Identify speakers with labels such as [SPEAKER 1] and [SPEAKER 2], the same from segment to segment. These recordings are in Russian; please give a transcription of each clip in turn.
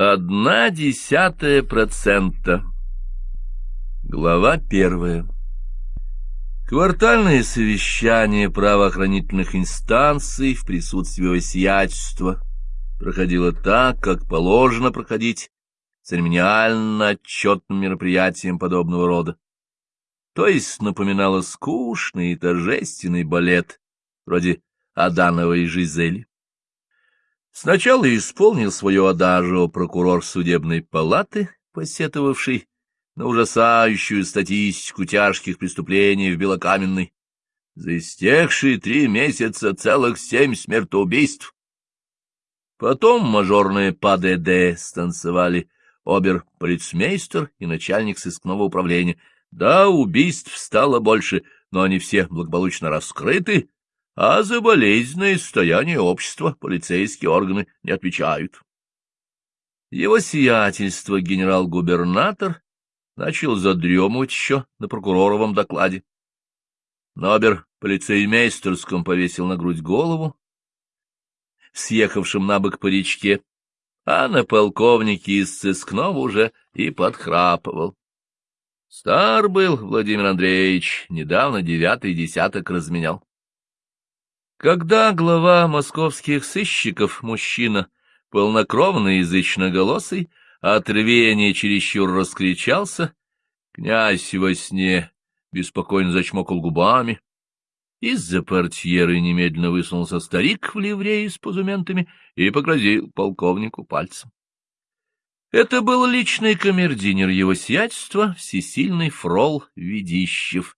[SPEAKER 1] Одна десятая процента. Глава первая. Квартальное совещание правоохранительных инстанций в присутствии осиячества проходило так, как положено проходить церемониально-отчетным мероприятием подобного рода. То есть напоминало скучный и торжественный балет, вроде Адановой Жизели. Сначала исполнил свое адажио прокурор судебной палаты, посетовавший на ужасающую статистику тяжких преступлений в Белокаменной. За истекшие три месяца целых семь смертоубийств. Потом мажорные ПАДД станцевали обер-полицмейстер и начальник сыскного управления. Да, убийств стало больше, но они все благополучно раскрыты, а за болезненное состояние общества полицейские органы не отвечают. Его сиятельство генерал-губернатор начал задремывать еще на прокуроровом докладе. Нобер полицеймейстерском повесил на грудь голову, съехавшим на бок по речке, а на полковнике из сыскного уже и подхрапывал. Стар был Владимир Андреевич, недавно девятый десяток разменял. Когда глава московских сыщиков, мужчина, полнокровный язычноголосый, от рвения чересчур раскричался, князь во сне беспокойно зачмокал губами. Из-за портьеры немедленно высунулся старик в ливрее с позументами и погрозил полковнику пальцем. Это был личный камердинер его сиятельства, всесильный фрол Ведищев,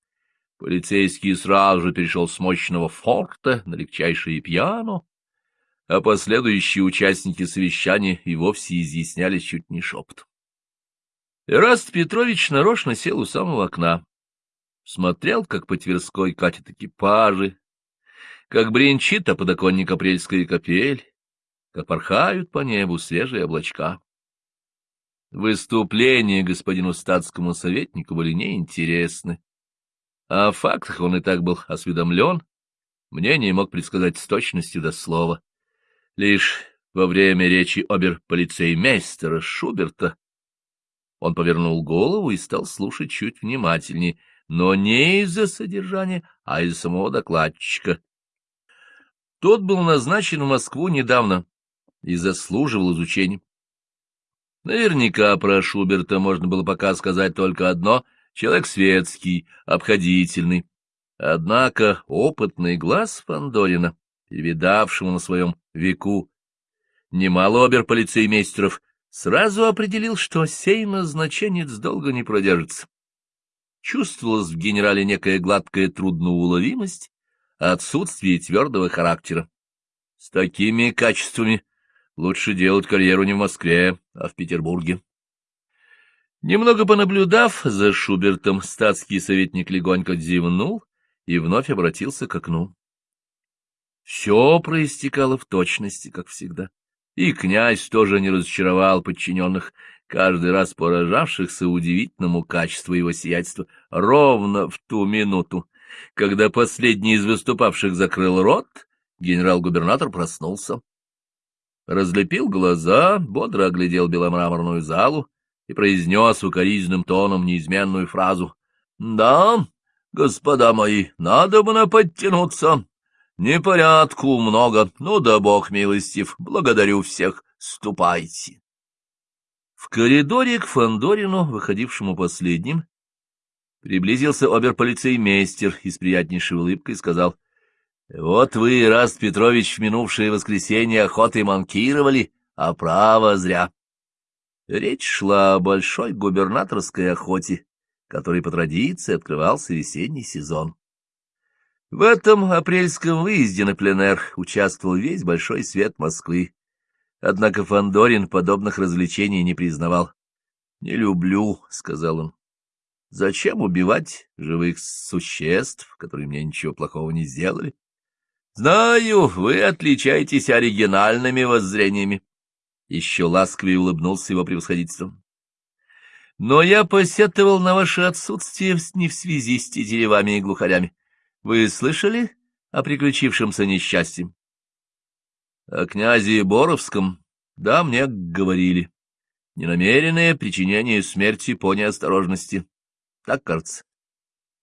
[SPEAKER 1] Полицейский сразу же перешел с мощного форта на легчайшее пьяно, а последующие участники совещания и вовсе изъяснялись чуть не шепотом. Эраст Петрович нарочно сел у самого окна, смотрел, как по Тверской катят экипажи, как бренчит о подоконник апрельская капель, как порхают по небу свежие облачка. Выступления господину статскому советнику были неинтересны. О фактах он и так был осведомлен, мнение мог предсказать с точностью до слова. Лишь во время речи обер-полицеймейстера Шуберта он повернул голову и стал слушать чуть внимательнее, но не из-за содержания, а из-за самого докладчика. Тот был назначен в Москву недавно и заслуживал изучения. Наверняка про Шуберта можно было пока сказать только одно — человек светский, обходительный. Однако опытный глаз Фандорина, перевидавшему на своем веку немало оберполицеймейстеров, сразу определил, что сей назначенец долго не продержится. Чувствовалась в генерале некая гладкая трудноуловимость, отсутствие твердого характера. С такими качествами лучше делать карьеру не в Москве, а в Петербурге. Немного понаблюдав за Шубертом, статский советник легонько зевнул и вновь обратился к окну. Все проистекало в точности, как всегда. И князь тоже не разочаровал подчиненных, каждый раз поражавшихся удивительному качеству его сиятельства, ровно в ту минуту, когда последний из выступавших закрыл рот, генерал-губернатор проснулся. Разлепил глаза, бодро оглядел беломраморную залу, и произнес укоризненным тоном неизменную фразу. — Да, господа мои, надо бы подтянуться. Непорядку много, ну да бог милостив, благодарю всех, ступайте. В коридоре к Фандорину, выходившему последним, приблизился оберполицеймейстер и с приятнейшей улыбкой сказал, — Вот вы, Раст Петрович, в минувшее воскресенье охотой манкировали, а право зря. Речь шла о большой губернаторской охоте, которой по традиции открывался весенний сезон. В этом апрельском выезде на пленэр участвовал весь большой свет Москвы. Однако Фандорин подобных развлечений не признавал. — Не люблю, — сказал он. — Зачем убивать живых существ, которые мне ничего плохого не сделали? — Знаю, вы отличаетесь оригинальными воззрениями. Еще ласковее улыбнулся его превосходительством. Но я посетовал на ваше отсутствие не в связи с тетеревами и глухарями. Вы слышали о приключившемся несчастье? О князе Боровском? Да, мне говорили. Ненамеренное причинение смерти по неосторожности. Так кажется.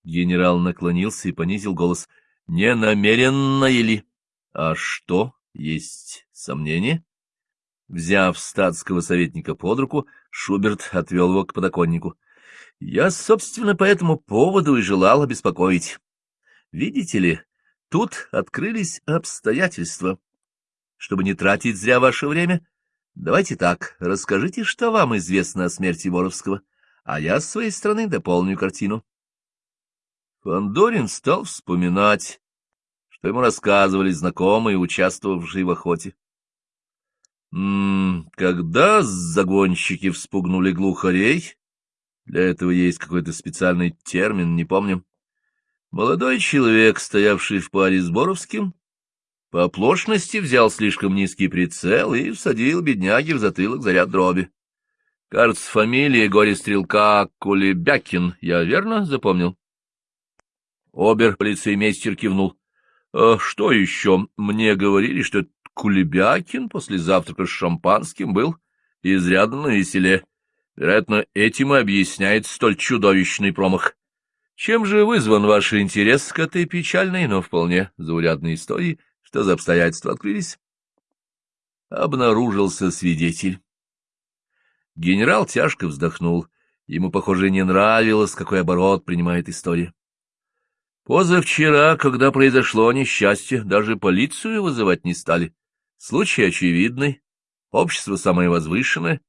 [SPEAKER 1] Генерал наклонился и понизил голос. Ненамеренно или? А что? Есть сомнения? Взяв статского советника под руку, Шуберт отвел его к подоконнику. — Я, собственно, по этому поводу и желал обеспокоить. Видите ли, тут открылись обстоятельства. Чтобы не тратить зря ваше время, давайте так, расскажите, что вам известно о смерти Боровского, а я с своей стороны дополню картину. Фандорин стал вспоминать, что ему рассказывали знакомые, участвовавшие в охоте. М -м, когда загонщики вспугнули глухарей, для этого есть какой-то специальный термин, не помню, молодой человек, стоявший в паре с Боровским, по оплошности взял слишком низкий прицел и всадил бедняги в затылок заряд дроби. Кажется, фамилия горе-стрелка Кулебякин, я верно запомнил? Обер-полицеймейстер кивнул. «А — Что еще? Мне говорили, что Кулебякин после завтрака с шампанским был изрядно на веселе. Вероятно, этим и объясняет столь чудовищный промах. Чем же вызван ваш интерес к этой печальной, но вполне заурядной истории? Что за обстоятельства открылись? Обнаружился свидетель. Генерал тяжко вздохнул. Ему, похоже, не нравилось, какой оборот принимает история. Позавчера, когда произошло несчастье, даже полицию вызывать не стали. Случай очевидный, общество самое возвышенное.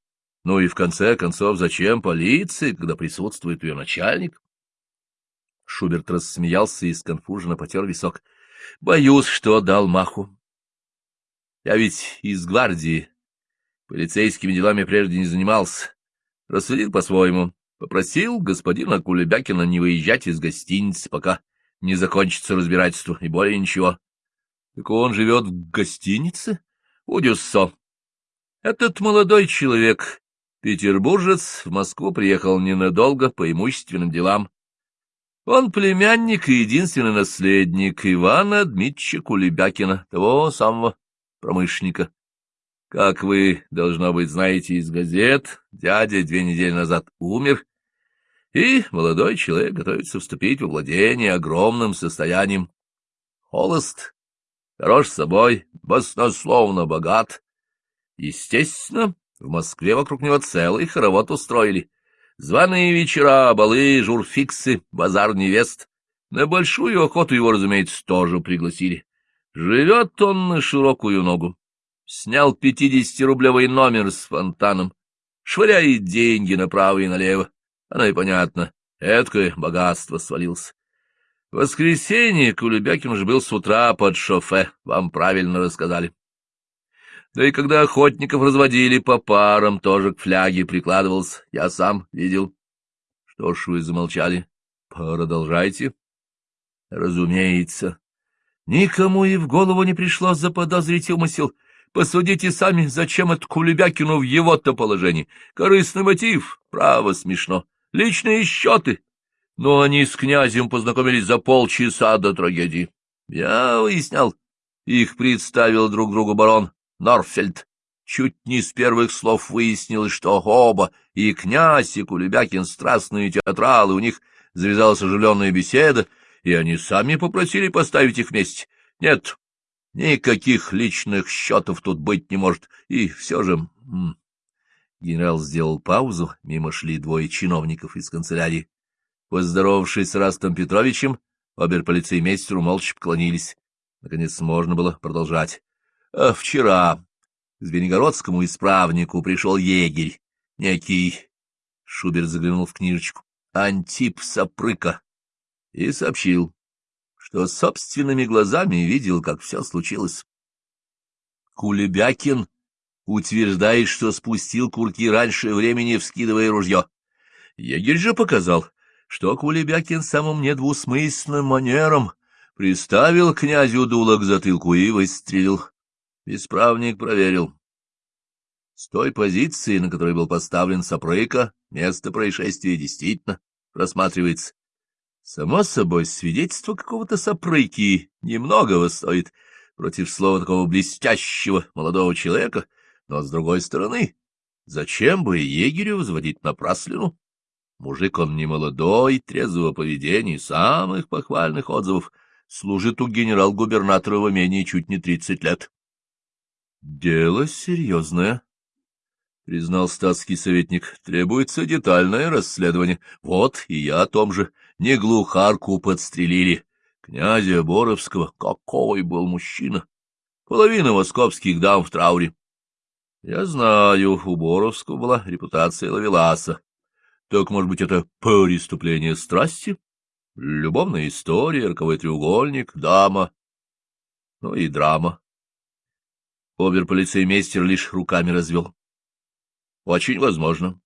[SPEAKER 1] Ну и в конце концов, зачем полиции, когда присутствует ее начальник? Шуберт рассмеялся и сконфуженно потер висок. Боюсь, что дал маху. Я ведь из гвардии. Полицейскими делами прежде не занимался. Рассудил по-своему. Попросил господина Кулебякина не выезжать из гостиницы, пока не закончится разбирательство, и более ничего. Так он живет в гостинице? У Дюссо. Этот молодой человек, петербуржец, в Москву приехал ненадолго по имущественным делам. Он племянник и единственный наследник Ивана Дмитрича Кулебякина, того самого промышленника. Как вы, должно быть, знаете из газет, дядя две недели назад умер, и молодой человек готовится вступить во владение огромным состоянием. Холост, хорош собой, баснословно богат. Естественно, в Москве вокруг него целый хоровод устроили. Званые вечера, балы, журфиксы, базар невест. На большую охоту его, разумеется, тоже пригласили. Живет он на широкую ногу. Снял пятидесятирублевый номер с фонтаном, швыряет деньги направо и налево. Оно и понятно, эткое богатство свалился. В воскресенье Кулебякин же был с утра под шофе, вам правильно рассказали. Да и когда охотников разводили по парам, тоже к фляге прикладывался, я сам видел. Что ж вы замолчали? Продолжайте. Разумеется. Никому и в голову не пришло заподозрить умысел. Посудите сами, зачем это Кулебякину в его-то положении. Корыстный мотив, право смешно личные счеты. Но они с князем познакомились за полчаса до трагедии. Я выяснял. Их представил друг другу барон Норфельд. Чуть не с первых слов выяснилось, что оба, и князь, и Кулебякин, страстные театралы, у них завязалась оживленная беседа, и они сами попросили поставить их вместе. Нет, никаких личных счетов тут быть не может, и все же... Генерал сделал паузу, мимо шли двое чиновников из канцелярии. Поздоровавшись с Растом Петровичем, оберполицеймейстеру молча поклонились. Наконец можно было продолжать. А вчера к Звенигородскому исправнику пришел егерь, некий, Шубер заглянул в книжечку, Антип Сапрыка, и сообщил, что собственными глазами видел, как все случилось. Кулебякин утверждает, что спустил курки раньше времени, вскидывая ружье. Егерь же показал, что Кулебякин самым недвусмысленным манером приставил князю дуло к затылку и выстрелил. Исправник проверил. С той позиции, на которой был поставлен Сапрыка, место происшествия действительно рассматривается. Само собой, свидетельство какого-то Сапрыки немногого стоит против слова такого блестящего молодого человека — но, с другой стороны, Зачем бы егерю взводить напраслину? Мужик он не молодой, трезвого поведения, самых похвальных отзывов. Служит у генерал-губернатора в имении чуть не тридцать лет. — Дело серьезное, — признал статский советник. — Требуется детальное расследование. Вот, и я о том же. Не глухарку подстрелили. Князя Боровского. Какой был мужчина! Половина московских дам в трауре. Я знаю, у Боровского была репутация ловеласа. Так, может быть, это преступление страсти? Любовная история, роковой треугольник, дама, ну и драма. Обер-полицеймейстер лишь руками развел. Очень возможно.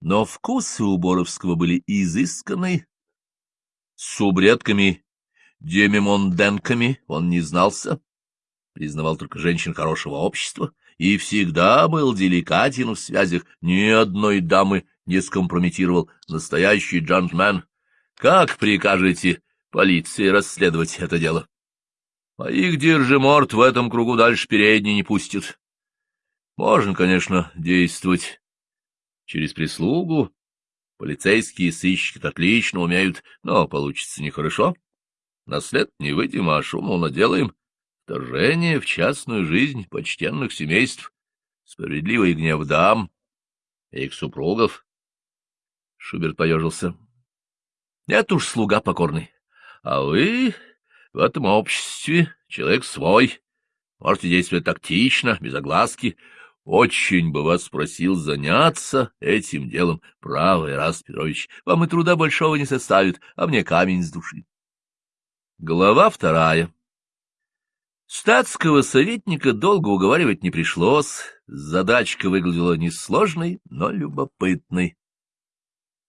[SPEAKER 1] Но вкусы у Боровского были изысканные. С субредками, демимонденками он не знался, признавал только женщин хорошего общества и всегда был деликатен в связях, ни одной дамы не скомпрометировал, настоящий джентльмен. Как прикажете полиции расследовать это дело? А их держиморт в этом кругу дальше передней не пустит. Можно, конечно, действовать через прислугу. Полицейские сыщики отлично умеют, но получится нехорошо. На след не выйдем, а шуму наделаем. Вторжение в частную жизнь почтенных семейств, справедливый гнев дам и их супругов. Шуберт поежился. — Нет уж, слуга покорный. А вы в этом обществе человек свой. Можете действовать тактично, без огласки. Очень бы вас просил заняться этим делом, правый раз, Петрович. Вам и труда большого не составит, а мне камень с души. Глава вторая. Статского советника долго уговаривать не пришлось, задачка выглядела несложной, но любопытной.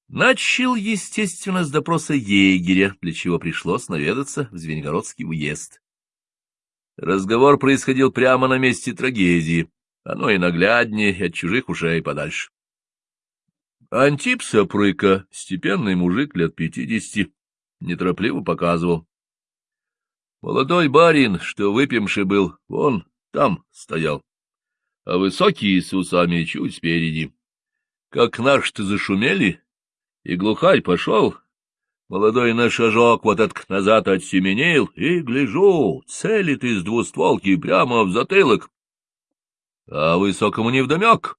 [SPEAKER 1] Начал, естественно, с допроса егеря, для чего пришлось наведаться в Звенигородский уезд. Разговор происходил прямо на месте трагедии, оно и нагляднее, и от чужих ушей подальше. Антип Сапрыка, степенный мужик лет пятидесяти, неторопливо показывал. Молодой барин, что выпивший был, вон там стоял, а высокие с усами чуть спереди. Как наш-то зашумели, и глухарь пошел, молодой на вот этот назад отсеменил, и, гляжу, целит из двустволки прямо в затылок. А высокому невдомек,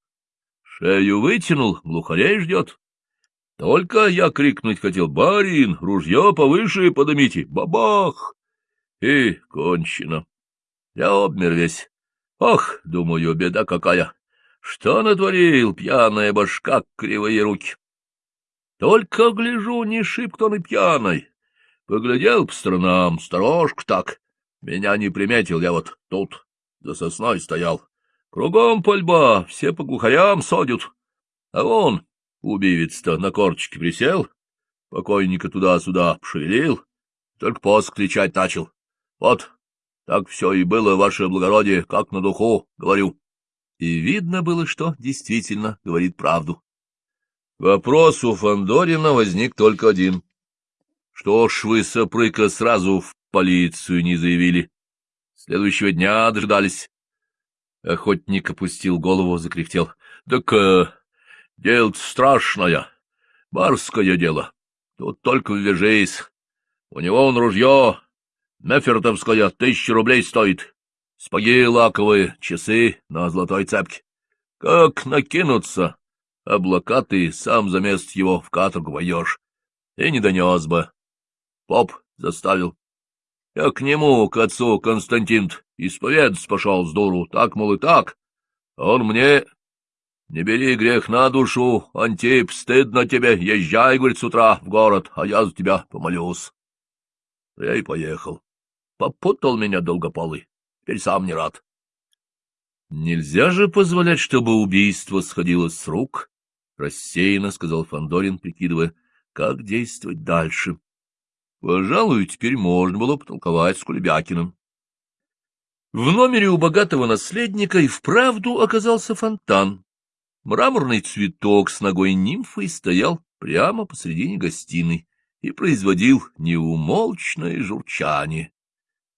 [SPEAKER 1] шею вытянул, глухарей ждет. Только я крикнуть хотел, барин, ружье повыше подымите, бабах! И кончено. Я обмер весь. Ох, думаю, беда какая! Что натворил пьяная башка, кривые руки? Только гляжу, не шибко он и пьяный. Поглядел по сторонам, сторожку так. Меня не приметил, я вот тут за сосной стоял. Кругом пальба, все по глухарям содят. А он, убивец-то, на корточке присел, покойника туда-сюда пошевелил, только поск кричать начал. Вот, так все и было, ваше благородие, как на духу, говорю. И видно было, что действительно говорит правду. Вопрос у Фандорина возник только один. Что ж вы, Сапрыка, сразу в полицию не заявили? Следующего дня дождались. Охотник опустил голову, закряхтел. — Так э, дело страшное, барское дело. Тут только ввяжись. У него он ружье, Мефертовская тысяча рублей стоит. Спаги лаковые, часы на золотой цепке. Как накинуться, облакатый, сам за мест его в каторгу воешь. И не донес бы. Поп заставил. Я к нему, к отцу Константин, исповедаться пошел с дуру, так, мол, и так. Он мне... Не бери грех на душу, Антип, стыдно тебе, езжай, говорит, с утра в город, а я за тебя помолюсь. Я и поехал. Попутал меня долгополый. Теперь сам не рад. Нельзя же позволять, чтобы убийство сходило с рук, — рассеянно сказал Фандорин, прикидывая, как действовать дальше. Пожалуй, теперь можно было потолковать с Кулебякиным. В номере у богатого наследника и вправду оказался фонтан. Мраморный цветок с ногой нимфой стоял прямо посредине гостиной и производил неумолчное журчание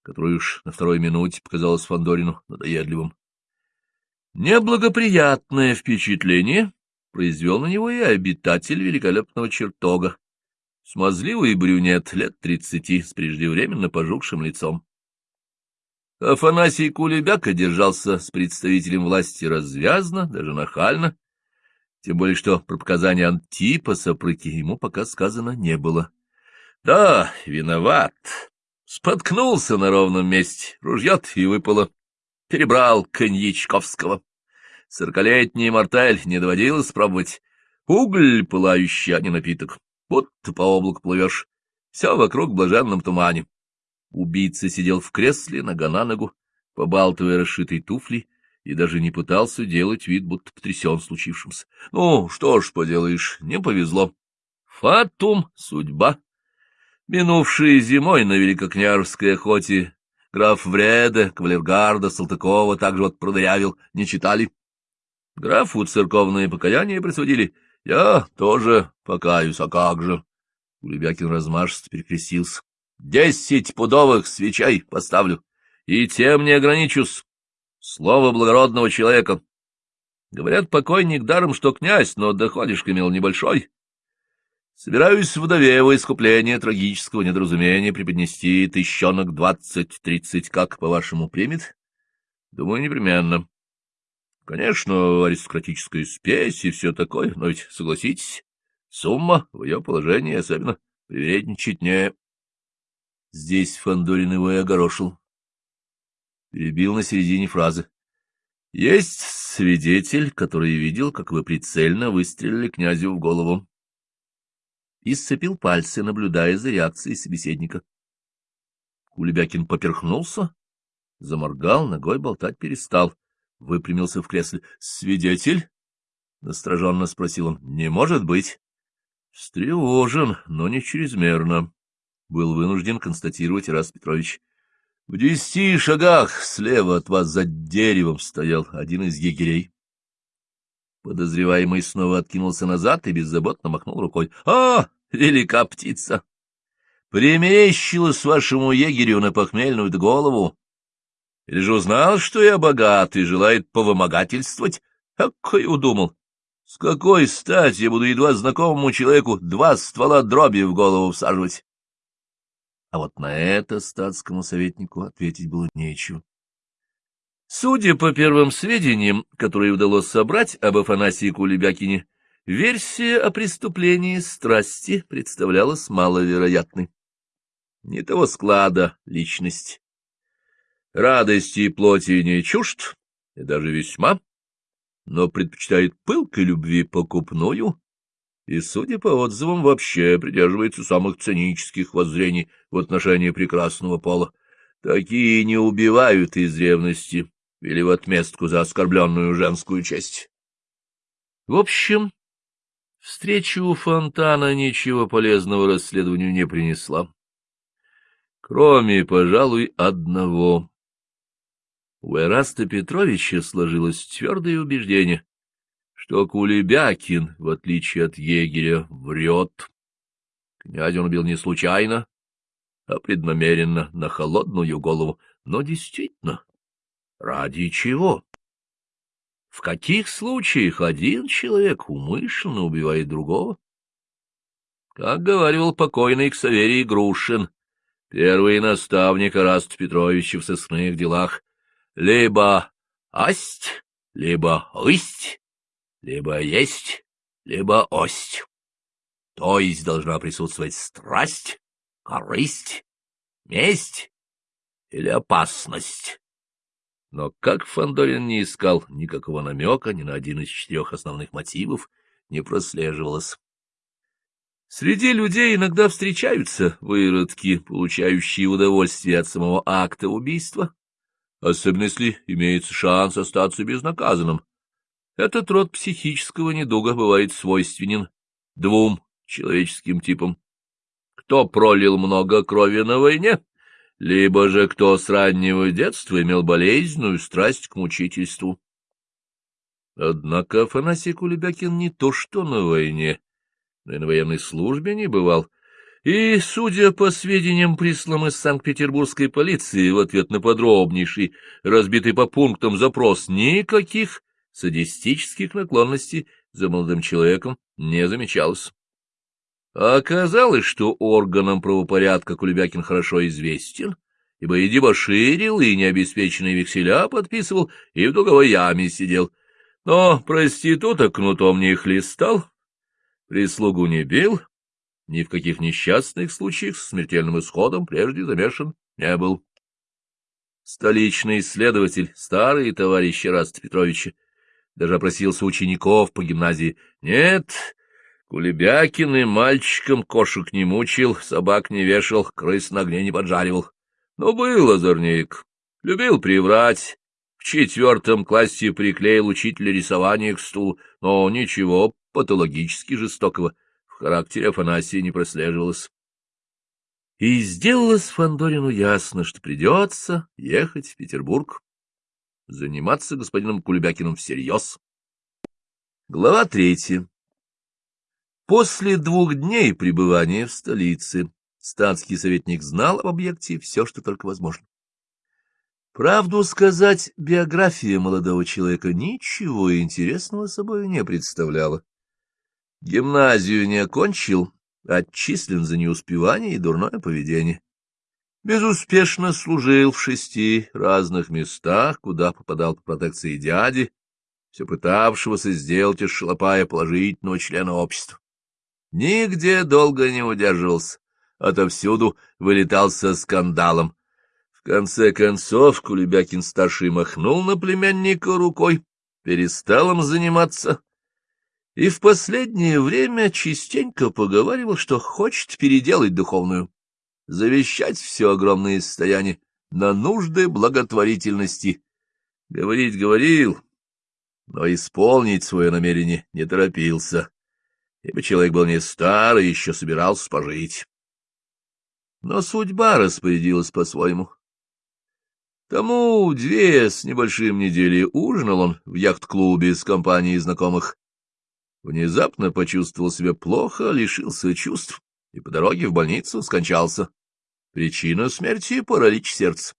[SPEAKER 1] которое уж на второй минуте показалось Фандорину надоедливым. Неблагоприятное впечатление произвел на него и обитатель великолепного чертога, смазливый брюнет лет тридцати с преждевременно пожухшим лицом. Афанасий Кулебяка держался с представителем власти развязно, даже нахально, тем более что про показания Антипаса прыки ему пока сказано не было. Да, виноват. Споткнулся на ровном месте, ружьет и выпало. Перебрал коньячковского. Сорокалетний мартель не доводилось пробовать. Уголь пылающий, а не напиток. Вот ты по облаку плывешь. Все вокруг в блаженном тумане. Убийца сидел в кресле, нога на ногу, побалтывая расшитой туфли, и даже не пытался делать вид, будто потрясен случившимся. Ну, что ж поделаешь, не повезло. Фатум — судьба. Минувшей зимой на Великокняжской охоте граф Вреда, кавалергарда, Салтыкова также вот продырявил, не читали. Графу церковные покаяния присудили. Я тоже покаюсь, а как же? Улебякин размашисто перекрестился. Десять пудовых свечей поставлю, и тем не ограничусь. Слово благородного человека. Говорят, покойник даром, что князь, но доходишь имел небольшой. Собираюсь вдове во искупление трагического недоразумения преподнести тыщенок двадцать-тридцать, как, по-вашему, примет? Думаю, непременно. Конечно, аристократическая спесь и все такое, но ведь, согласитесь, сумма в ее положении особенно привередничать не... Здесь Фандорин его и огорошил. Перебил на середине фразы. Есть свидетель, который видел, как вы прицельно выстрелили князю в голову. И сцепил пальцы, наблюдая за реакцией собеседника. Кулебякин поперхнулся, заморгал, ногой болтать перестал, выпрямился в кресле. — Свидетель? — настороженно спросил он. — Не может быть. — Встревожен, но не чрезмерно был вынужден констатировать Ирас Петрович. В десяти шагах слева от вас за деревом стоял один из егерей. Подозреваемый снова откинулся назад и беззаботно махнул рукой. — А, велика птица! Примещилась вашему егерю на похмельную голову. Или же узнал, что я богат и желает повымогательствовать? Какой удумал! С какой стати я буду едва знакомому человеку два ствола дроби в голову всаживать? А вот на это статскому советнику ответить было нечего. Судя по первым сведениям, которые удалось собрать об Афанасии Кулебякине, версия о преступлении страсти представлялась маловероятной. Не того склада личность. Радости и плоти не чужд, и даже весьма, но предпочитает пылкой любви покупную, и, судя по отзывам, вообще придерживается самых цинических воззрений в отношении прекрасного пола. Такие не убивают из ревности или в отместку за оскорбленную женскую честь. В общем, встреча у фонтана ничего полезного расследованию не принесла. Кроме, пожалуй, одного. У Эраста Петровича сложилось твердое убеждение, что Кулебякин, в отличие от егеря, врет. Князь он убил не случайно, а преднамеренно, на холодную голову. Но действительно, ради чего? В каких случаях один человек умышленно убивает другого? Как говорил покойный Ксаверий Грушин, первый наставник Раст Петровича в сыскных делах, либо асть, либо ысть, либо есть, либо ость. То есть должна присутствовать страсть, корысть, месть или опасность. Но как Фандорин не искал никакого намека ни на один из четырех основных мотивов, не прослеживалось. Среди людей иногда встречаются выродки, получающие удовольствие от самого акта убийства, особенно если имеется шанс остаться безнаказанным. Этот род психического недуга бывает свойственен двум человеческим типам. Кто пролил много крови на войне, либо же кто с раннего детства имел болезненную страсть к мучительству. Однако Афанасий Кулебякин не то что на войне, но и на военной службе не бывал, И, судя по сведениям, присланным из Санкт-Петербургской полиции в ответ на подробнейший, разбитый по пунктам запрос, никаких садистических наклонностей за молодым человеком не замечалось. Оказалось, что органам правопорядка Кулебякин хорошо известен, ибо и дебоширил, и необеспеченные векселя подписывал, и в долговой яме сидел. Но проституток кнутом не хлестал, прислугу не бил, ни в каких несчастных случаях с смертельным исходом прежде замешан не был. Столичный исследователь, старый товарищ Раста Петровича, даже опросился учеников по гимназии. Нет, Кулебякин и мальчиком кошек не мучил, собак не вешал, крыс на огне не поджаривал. Но был озорник, любил приврать. В четвертом классе приклеил учителя рисования к стулу, но ничего патологически жестокого характере Афанасия не прослеживалось. И сделалось Фандорину ясно, что придется ехать в Петербург, заниматься господином Кулебякиным всерьез. Глава третья. После двух дней пребывания в столице статский советник знал об объекте все, что только возможно. Правду сказать, биография молодого человека ничего интересного собой не представляла. Гимназию не окончил, отчислен за неуспевание и дурное поведение. Безуспешно служил в шести разных местах, куда попадал по протекции дяди, все пытавшегося сделать из шалопая положительного члена общества. Нигде долго не удерживался, отовсюду вылетал со скандалом. В конце концов Кулебякин-старший махнул на племянника рукой, перестал им заниматься, и в последнее время частенько поговаривал, что хочет переделать духовную, завещать все огромное состояние на нужды благотворительности. Говорить говорил, но исполнить свое намерение не торопился, ибо человек был не старый, еще собирался пожить. Но судьба распорядилась по-своему. Тому две с небольшим недели ужинал он в яхт-клубе с компанией знакомых. Внезапно почувствовал себя плохо, лишился чувств и по дороге в больницу скончался. Причина смерти — паралич сердца.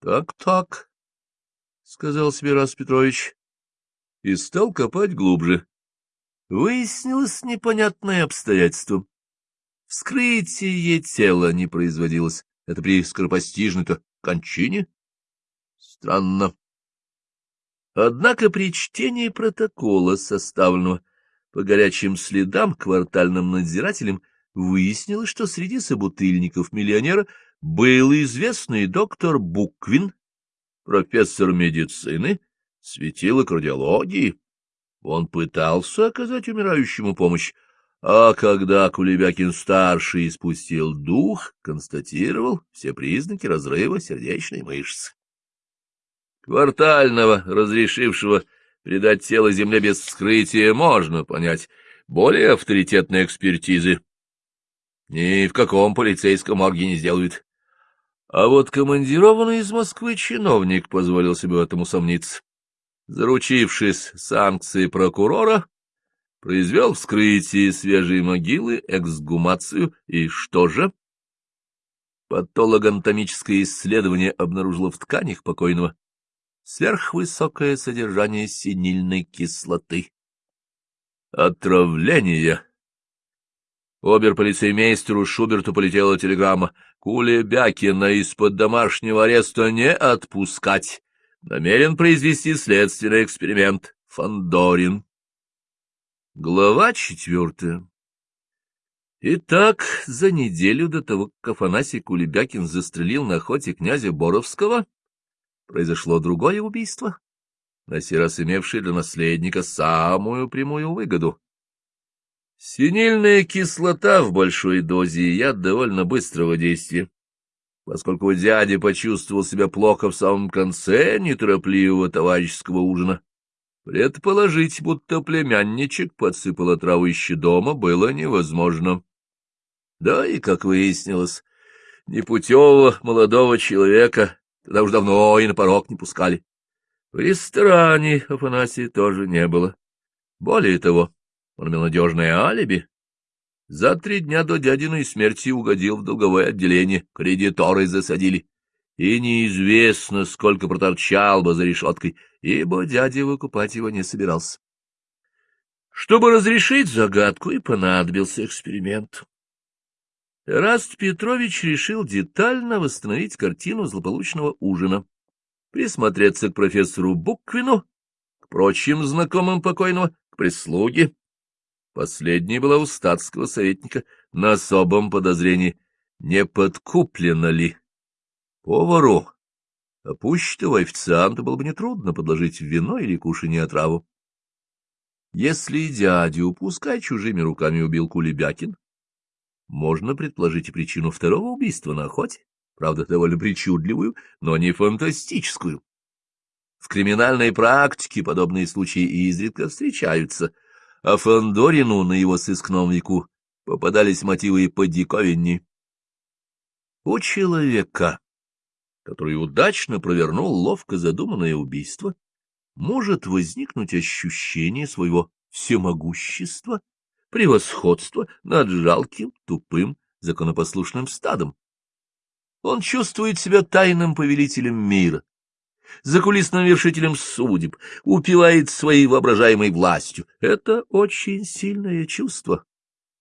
[SPEAKER 1] Так, — Так-так, — сказал себе Рас Петрович, и стал копать глубже. Выяснилось непонятное обстоятельство. Вскрытие тела не производилось. Это при скоропостижной-то кончине? Странно. Однако при чтении протокола, составленного по горячим следам квартальным надзирателем, выяснилось, что среди собутыльников миллионера был известный доктор Буквин, профессор медицины, светило кардиологии. Он пытался оказать умирающему помощь, а когда Кулебякин-старший испустил дух, констатировал все признаки разрыва сердечной мышцы. Квартального, разрешившего предать тело земле без вскрытия, можно понять. Более авторитетной экспертизы ни в каком полицейском морге не сделают. А вот командированный из Москвы чиновник позволил себе в этом усомниться. Заручившись санкцией прокурора, произвел вскрытие свежей могилы, эксгумацию, и что же? Патологоанатомическое исследование обнаружило в тканях покойного сверхвысокое содержание синильной кислоты. Отравление. Обер-полицеймейстеру Шуберту полетела телеграмма. Кулебякина из-под домашнего ареста не отпускать. Намерен произвести следственный эксперимент. Фандорин. Глава четвертая. Итак, за неделю до того, как Афанасий Кулебякин застрелил на охоте князя Боровского, произошло другое убийство, на сей раз имевшее для наследника самую прямую выгоду. Синильная кислота в большой дозе яд довольно быстрого действия. Поскольку дядя почувствовал себя плохо в самом конце неторопливого товарищеского ужина, предположить, будто племянничек подсыпал отраву еще дома, было невозможно. Да и, как выяснилось, непутевого молодого человека тогда уж давно и на порог не пускали. В ресторане Афанасия тоже не было. Более того, он имел надежное алиби. За три дня до дядиной смерти угодил в долговое отделение, кредиторы засадили. И неизвестно, сколько проторчал бы за решеткой, ибо дядя выкупать его не собирался. Чтобы разрешить загадку, и понадобился эксперимент. Раст Петрович решил детально восстановить картину злополучного ужина, присмотреться к профессору Буквину, к прочим знакомым покойного, к прислуге. Последняя была у статского советника на особом подозрении, не подкуплено ли. Повару, опущенного официанта, было бы нетрудно подложить вино или кушанье отраву. Если дядю упускать чужими руками убил Кулебякин, можно предположить и причину второго убийства на охоте, правда, довольно причудливую, но не фантастическую. В криминальной практике подобные случаи изредка встречаются, а Фандорину на его сыскном веку попадались мотивы подиковинней. У человека, который удачно провернул ловко задуманное убийство, может возникнуть ощущение своего всемогущества превосходство над жалким, тупым, законопослушным стадом. Он чувствует себя тайным повелителем мира, закулисным вершителем судеб, упивает своей воображаемой властью. Это очень сильное чувство,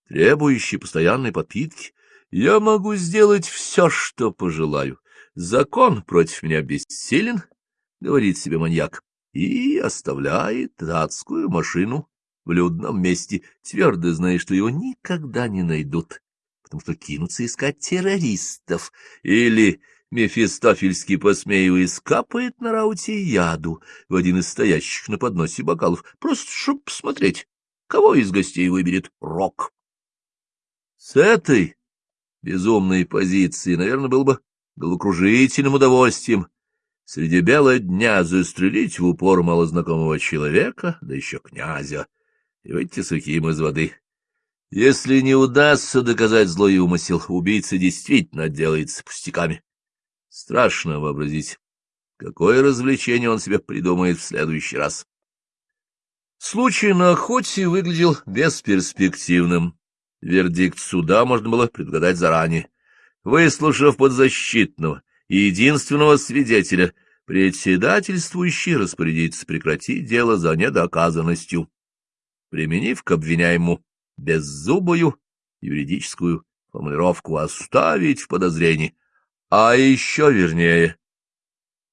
[SPEAKER 1] требующее постоянной подпитки. Я могу сделать все, что пожелаю. Закон против меня бессилен, — говорит себе маньяк, и оставляет адскую машину в людном месте, твердо зная, что его никогда не найдут, потому что кинутся искать террористов, или Мефистофельский, посмеиваясь, капает на рауте яду в один из стоящих на подносе бокалов, просто чтоб посмотреть, кого из гостей выберет рок. С этой безумной позиции, наверное, было бы головокружительным удовольствием среди бела дня застрелить в упор малознакомого человека, да еще князя, и выйти сухим из воды. Если не удастся доказать злой умысел, убийца действительно отделается пустяками. Страшно вообразить, какое развлечение он себе придумает в следующий раз. Случай на охоте выглядел бесперспективным. Вердикт суда можно было предугадать заранее. Выслушав подзащитного и единственного свидетеля, председательствующий распорядится прекратить дело за недоказанностью применив к обвиняемому беззубую юридическую формулировку «оставить в подозрении», а еще вернее,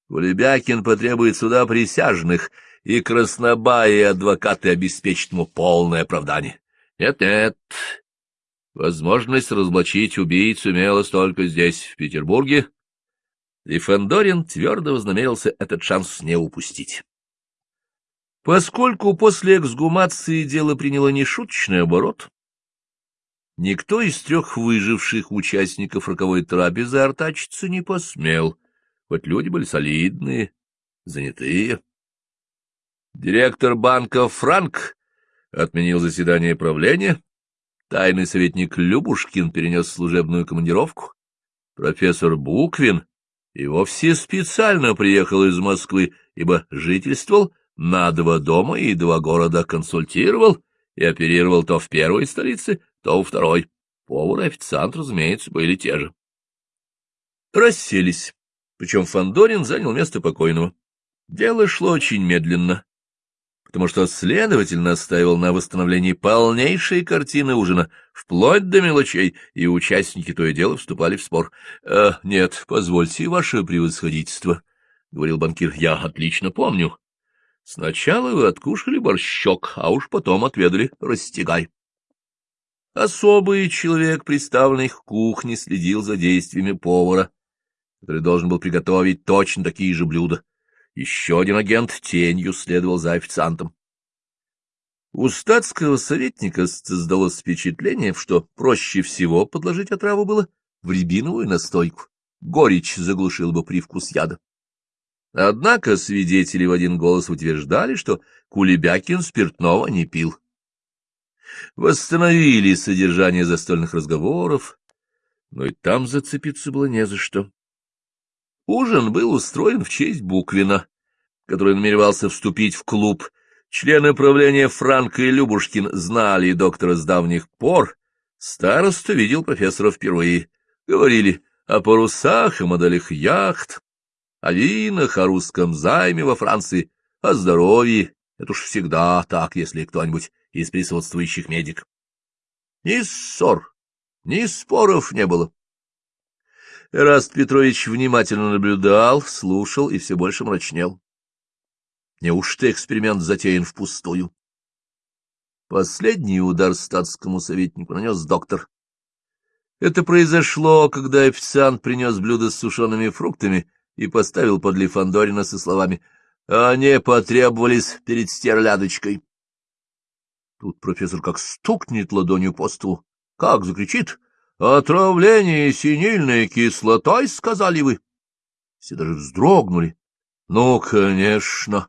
[SPEAKER 1] Кулебякин потребует суда присяжных, и краснобаи адвокаты обеспечат ему полное оправдание. Нет-нет, возможность разоблачить убийцу имелась только здесь, в Петербурге, и Фандорин твердо вознамерился этот шанс не упустить. Поскольку после эксгумации дело приняло нешуточный оборот, никто из трех выживших участников роковой трапезы артачиться не посмел, хоть люди были солидные, занятые. Директор банка Франк отменил заседание правления, тайный советник Любушкин перенес служебную командировку, профессор Буквин и вовсе специально приехал из Москвы, ибо жительствовал на два дома и два города консультировал и оперировал то в первой столице, то во второй. Повар и официант, разумеется, были те же. Расселись, причем Фандорин занял место покойного. Дело шло очень медленно, потому что следователь настаивал на восстановлении полнейшей картины ужина, вплоть до мелочей, и участники то и дело вступали в спор. «Э, — Нет, позвольте, ваше превосходительство, — говорил банкир, — я отлично помню. Сначала вы откушали борщок, а уж потом отведали растягай. Особый человек, представленный к кухне, следил за действиями повара, который должен был приготовить точно такие же блюда. Еще один агент тенью следовал за официантом. У статского советника создалось впечатление, что проще всего подложить отраву было в рябиновую настойку. Горечь заглушил бы привкус яда. Однако свидетели в один голос утверждали, что Кулебякин спиртного не пил. Восстановили содержание застольных разговоров, но и там зацепиться было не за что. Ужин был устроен в честь Буквина, который намеревался вступить в клуб. Члены правления Франко и Любушкин знали доктора с давних пор, Староста видел профессора впервые. Говорили о парусах и моделях яхт, о винах, о русском займе во Франции, о здоровье. Это уж всегда так, если кто-нибудь из присутствующих медик. Ни ссор, ни споров не было. Эраст Петрович внимательно наблюдал, слушал и все больше мрачнел. Неужто эксперимент затеян впустую? Последний удар статскому советнику нанес доктор. Это произошло, когда официант принес блюдо с сушеными фруктами и поставил подле Фандорина со словами «Они потребовались перед стерлядочкой». Тут профессор как стукнет ладонью по столу, как закричит «Отравление синильной кислотой, сказали вы!» Все даже вздрогнули. Ну, конечно,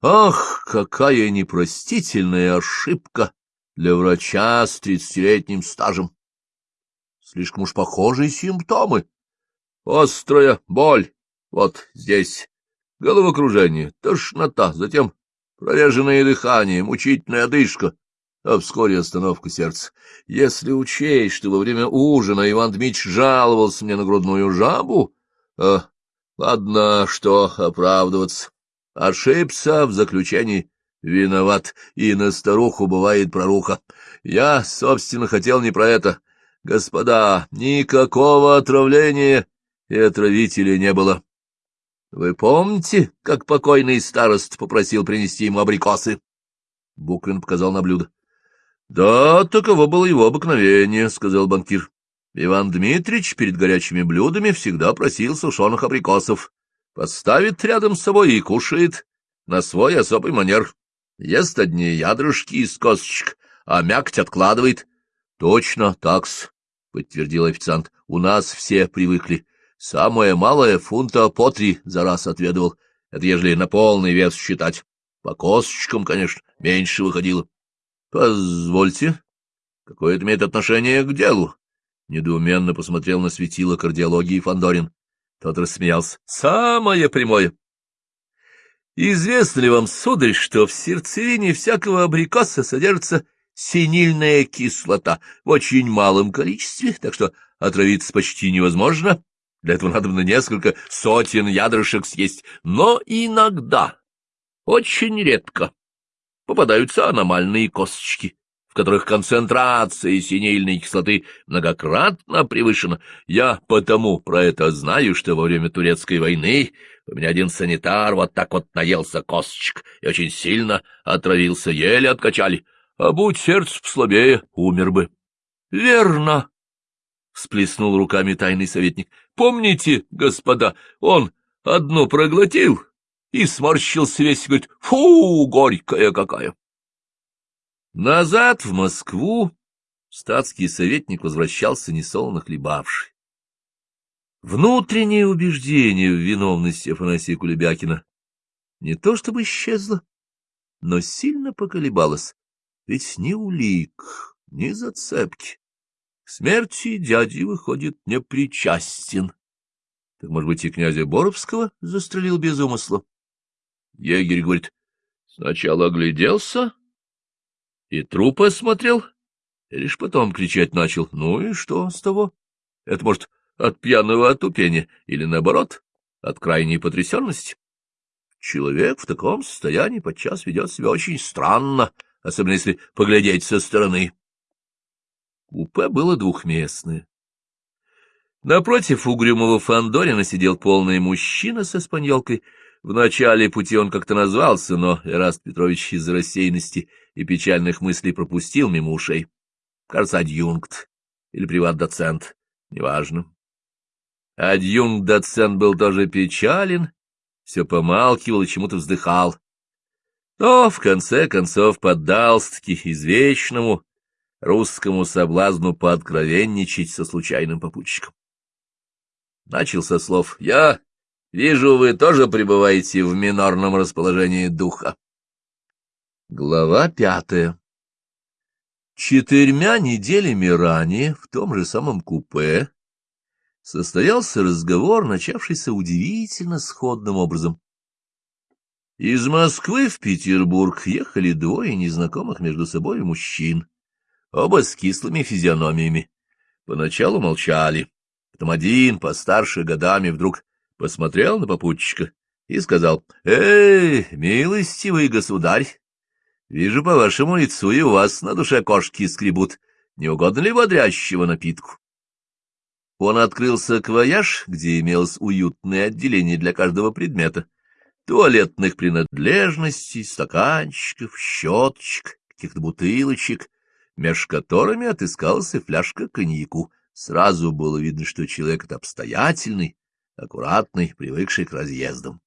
[SPEAKER 1] Ах, какая непростительная ошибка для врача с тридцатилетним стажем! Слишком уж похожие симптомы. Острая боль вот здесь, головокружение, тошнота, затем прореженное дыхание, мучительная одышка, а вскоре остановка сердца. Если учесть, что во время ужина Иван Дмитрич жаловался мне на грудную жабу, а, ладно, что оправдываться. Ошибся в заключении, виноват, и на старуху бывает проруха. Я, собственно, хотел не про это. Господа, никакого отравления и отравителя не было. Вы помните, как покойный старост попросил принести ему абрикосы? Буквин показал на блюдо. — Да, таково было его обыкновение, — сказал банкир. Иван Дмитрич перед горячими блюдами всегда просил сушеных абрикосов поставит рядом с собой и кушает на свой особый манер. Ест одни ядрышки из косточек, а мякоть откладывает. — Точно так-с, — подтвердил официант. — У нас все привыкли. Самое малое фунта по три за раз отведывал. Это ежели на полный вес считать. По косточкам, конечно, меньше выходило. — Позвольте, какое это имеет отношение к делу? Недоуменно посмотрел на светило кардиологии Фандорин. Тот рассмеялся. — Самое прямое. Известно ли вам, сударь, что в сердцевине всякого абрикоса содержится синильная кислота в очень малом количестве, так что отравиться почти невозможно. Для этого надо на несколько сотен ядрышек съесть. Но иногда, очень редко, попадаются аномальные косточки которых концентрация синильной кислоты многократно превышена. Я потому про это знаю, что во время турецкой войны у меня один санитар вот так вот наелся косточек и очень сильно отравился, еле откачали. А будь сердце послабее, умер бы. — Верно, — всплеснул руками тайный советник. — Помните, господа, он одну проглотил и сморщился весь, говорит, фу, горькая какая. Назад в Москву статский советник возвращался несолоно хлебавший. Внутреннее убеждение в виновности Афанасия Кулебякина не то чтобы исчезло, но сильно поколебалось, ведь ни улик, ни зацепки. К смерти дяди, выходит, не причастен. Так, может быть, и князя Боровского застрелил без умысла? Егерь говорит, сначала огляделся, и труп осмотрел, и лишь потом кричать начал. Ну и что с того? Это, может, от пьяного отупения или, наоборот, от крайней потрясенности? Человек в таком состоянии подчас ведет себя очень странно, особенно если поглядеть со стороны. Купе было двухместное. Напротив угрюмого Фандорина сидел полный мужчина со спаньолкой — в начале пути он как-то назвался, но Эраст Петрович из рассеянности и печальных мыслей пропустил мимо ушей. Кажется, адъюнкт или приват-доцент, неважно. Адъюнкт-доцент был тоже печален, все помалкивал и чему-то вздыхал. Но, в конце концов, поддался-таки извечному русскому соблазну пооткровенничать со случайным попутчиком. Начал со слов «Я Вижу, вы тоже пребываете в минорном расположении духа. Глава пятая Четырьмя неделями ранее в том же самом купе состоялся разговор, начавшийся удивительно сходным образом. Из Москвы в Петербург ехали двое незнакомых между собой мужчин. Оба с кислыми физиономиями. Поначалу молчали, потом один, постарше годами, вдруг посмотрел на попутчика и сказал, — Эй, милостивый государь, вижу по вашему лицу и у вас на душе кошки скребут. Не угодно ли бодрящего напитку? Он открыл саквояж, где имелось уютное отделение для каждого предмета, туалетных принадлежностей, стаканчиков, щеточек, каких-то бутылочек, меж которыми отыскалась и фляжка коньяку. Сразу было видно, что человек это обстоятельный, аккуратный, привыкший к разъездам.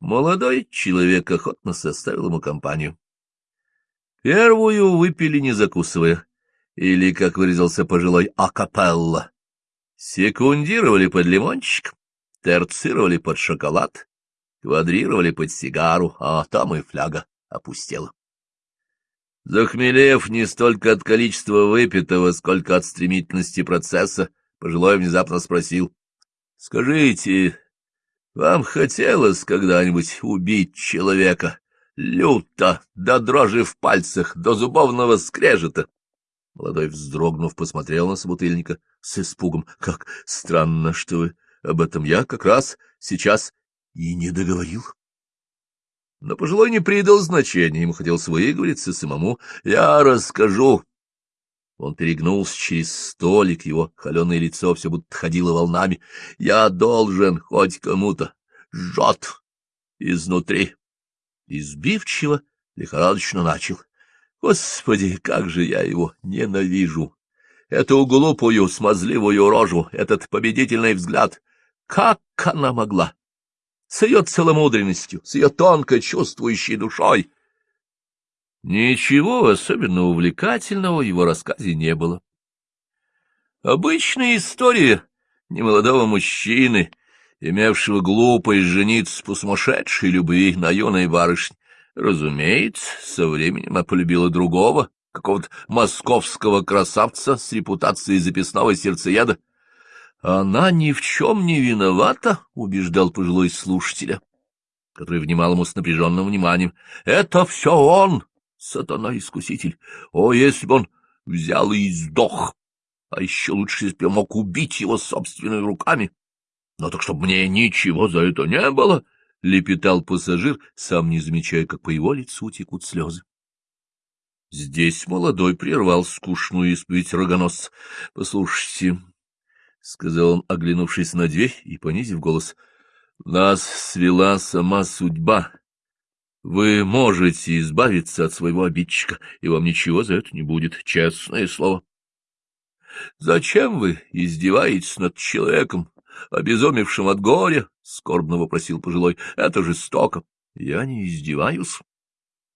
[SPEAKER 1] Молодой человек охотно составил ему компанию. Первую выпили, не закусывая, или, как выразился пожилой, акапелла. Секундировали под лимончик, терцировали под шоколад, квадрировали под сигару, а там и фляга опустела. Захмелев не столько от количества выпитого, сколько от стремительности процесса, пожилой внезапно спросил. — Скажите, вам хотелось когда-нибудь убить человека? Люто, до дрожи в пальцах, до зубовного скрежета. Молодой, вздрогнув, посмотрел на собутыльника с испугом. — Как странно, что вы об этом я как раз сейчас и не договорил. Но пожилой не придал значения, ему хотелось выговориться самому. — Я расскажу. Он перегнулся через столик, его холеное лицо все будто ходило волнами. — Я должен хоть кому-то. Жжет изнутри. Избивчиво, лихорадочно начал. Господи, как же я его ненавижу! Эту глупую, смазливую рожу, этот победительный взгляд. Как она могла? С ее целомудренностью, с ее тонко чувствующей душой. Ничего особенно увлекательного в его рассказе не было. Обычная история немолодого мужчины, имевшего глупость жениться по сумасшедшей любви на юной барышне, Разумеется, со временем я полюбила другого, какого-то московского красавца с репутацией записного сердцееда. Она ни в чем не виновата, — убеждал пожилой слушателя, который внимал ему с напряженным вниманием. Это все он, сатана-искуситель. О, если бы он взял и сдох! А еще лучше, если бы я мог убить его собственными руками. Но так чтобы мне ничего за это не было, — лепетал пассажир, сам не замечая, как по его лицу текут слезы. Здесь молодой прервал скучную исповедь рогоносца. — Послушайте, — сказал он, оглянувшись на дверь и понизив голос, — нас свела сама судьба. Вы можете избавиться от своего обидчика, и вам ничего за это не будет, честное слово. — Зачем вы издеваетесь над человеком, обезумевшим от горя? — скорбно вопросил пожилой. — Это жестоко. — Я не издеваюсь.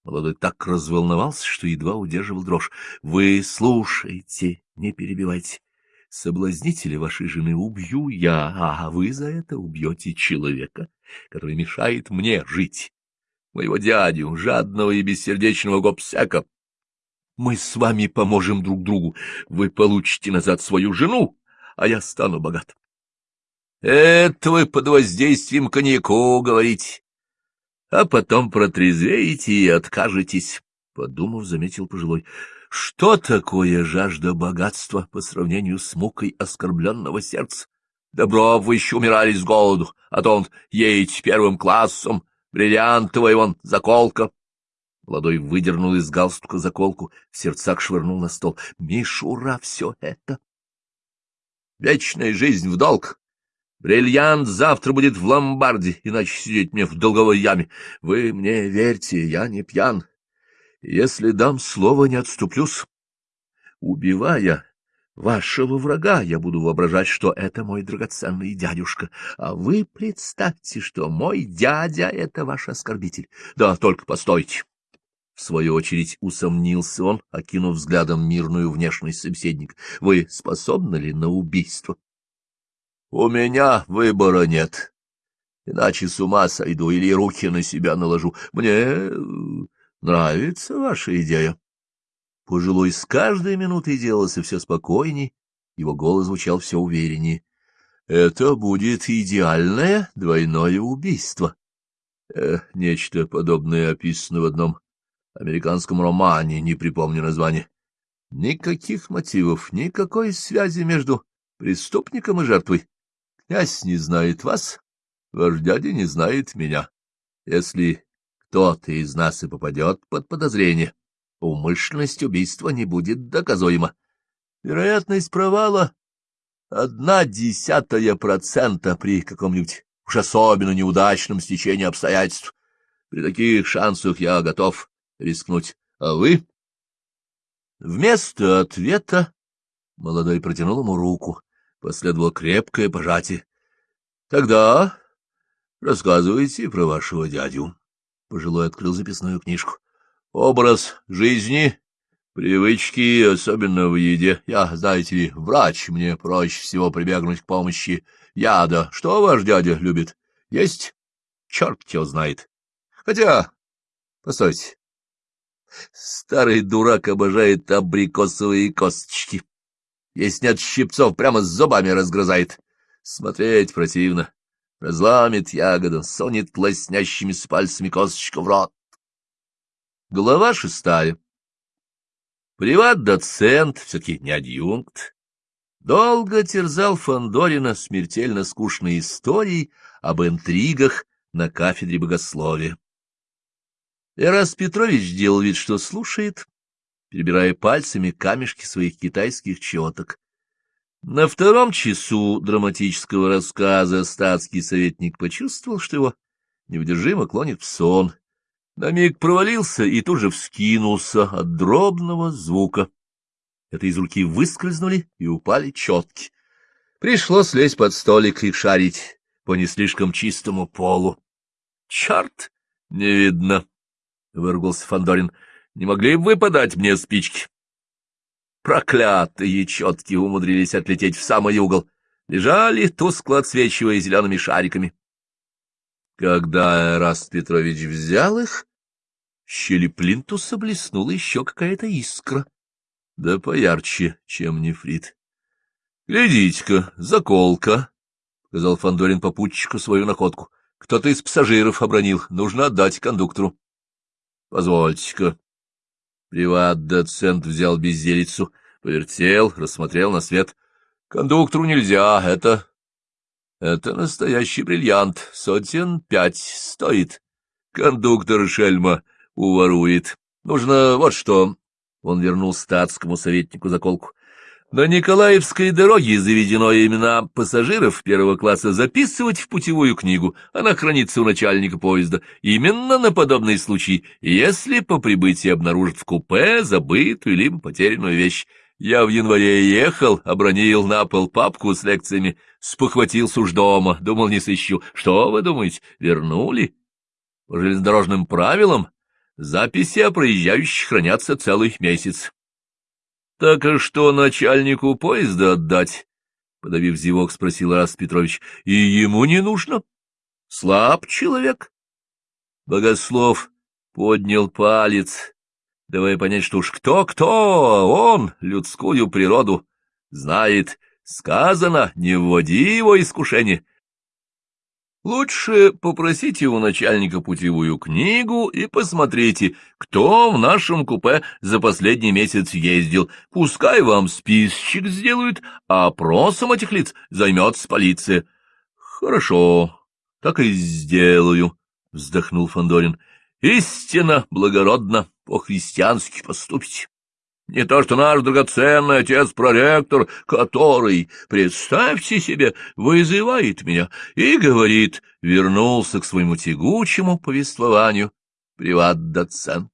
[SPEAKER 1] Молодой так разволновался, что едва удерживал дрожь. — Вы слушайте, не перебивайте. Соблазнителя вашей жены убью я, а вы за это убьете человека, который мешает мне жить. Моего дядю, жадного и бессердечного гопсяка. Мы с вами поможем друг другу. Вы получите назад свою жену, а я стану богат. Это вы под воздействием коньяку говорите. А потом протрезвеете и откажетесь, — подумав, заметил пожилой. Что такое жажда богатства по сравнению с мукой оскорбленного сердца? Добро вы еще умирали с голоду, а то он едете первым классом, бриллиантовая вон заколка. Молодой выдернул из галстука заколку, в сердцах швырнул на стол. Мишура все это! Вечная жизнь в долг, Бриллиант завтра будет в ломбарде, иначе сидеть мне в долговой яме. Вы мне верьте, я не пьян. Если дам слово, не отступлюсь. Убивая вашего врага, я буду воображать, что это мой драгоценный дядюшка, а вы представьте, что мой дядя — это ваш оскорбитель. Да, только постойте. В свою очередь усомнился он, окинув взглядом мирную внешность собеседник. Вы способны ли на убийство? У меня выбора нет. Иначе с ума сойду или руки на себя наложу. Мне нравится ваша идея. Пожилой с каждой минутой делался все спокойней, его голос звучал все увереннее. Это будет идеальное двойное убийство. Э, нечто подобное описано в одном американском романе, не припомню название. Никаких мотивов, никакой связи между преступником и жертвой. Князь не знает вас, ваш дядя не знает меня. Если кто-то из нас и попадет под подозрение, умышленность убийства не будет доказуема. Вероятность провала — одна десятая процента при каком-нибудь уж особенно неудачном стечении обстоятельств. При таких шансах я готов рискнуть. А вы? Вместо ответа молодой протянул ему руку. Последовало крепкое пожатие. — Тогда рассказывайте про вашего дядю. Пожилой открыл записную книжку. — Образ жизни, привычки, особенно в еде. Я, знаете ли, врач, мне проще всего прибегнуть к помощи яда. Что ваш дядя любит? Есть? Черт его знает. Хотя, постойте, старый дурак обожает абрикосовые косточки. Если нет щипцов, прямо с зубами разгрызает. Смотреть противно. Разламит ягоду, сонет лоснящими с пальцами косточку в рот. Глава шестая. Приват-доцент, все-таки не адъюнкт, долго терзал Фандорина смертельно скучной историей об интригах на кафедре богословия. Эрас Петрович делал вид, что слушает, перебирая пальцами камешки своих китайских четок. На втором часу драматического рассказа статский советник почувствовал, что его неудержимо клонит в сон. На миг провалился и тут же вскинулся от дробного звука. Это из руки выскользнули и упали четки. Пришлось лезть под столик и шарить по не слишком чистому полу. — Черт! Не видно! — выругался Фандорин. Не могли бы вы подать мне спички? Проклятые четки умудрились отлететь в самый угол. Лежали, тускло отсвечивая зелеными шариками. Когда Эраст Петрович взял их, в щели плинтуса блеснула еще какая-то искра. Да поярче, чем нефрит. — Глядите-ка, заколка, — сказал Фандорин попутчику свою находку. — Кто-то из пассажиров обронил. Нужно отдать кондуктору. — Позвольте-ка. Приват-доцент взял безделицу, повертел, рассмотрел на свет. — Кондуктору нельзя, это... Это настоящий бриллиант, сотен пять стоит. Кондуктор шельма уворует. Нужно вот что. Он вернул статскому советнику заколку. На Николаевской дороге заведено имена пассажиров первого класса записывать в путевую книгу. Она хранится у начальника поезда. Именно на подобный случай, если по прибытии обнаружат в купе забытую либо потерянную вещь. Я в январе ехал, обронил на пол папку с лекциями, спохватился уж дома, думал, не сыщу. Что вы думаете, вернули? По железнодорожным правилам записи о проезжающих хранятся целый месяц. — Так а что начальнику поезда отдать? — подавив зевок, спросил Рас Петрович. — И ему не нужно. Слаб человек. Богослов поднял палец, давая понять, что уж кто-кто, он людскую природу знает. Сказано, не вводи его искушение. Лучше попросите у начальника путевую книгу и посмотрите, кто в нашем купе за последний месяц ездил. Пускай вам списочек сделают, а опросом этих лиц займется полиция. — Хорошо, так и сделаю, — вздохнул Фандорин. Истинно благородно, по-христиански поступите. Не то что наш драгоценный отец-проректор, который, представьте себе, вызывает меня и говорит, вернулся к своему тягучему повествованию приват-доцент.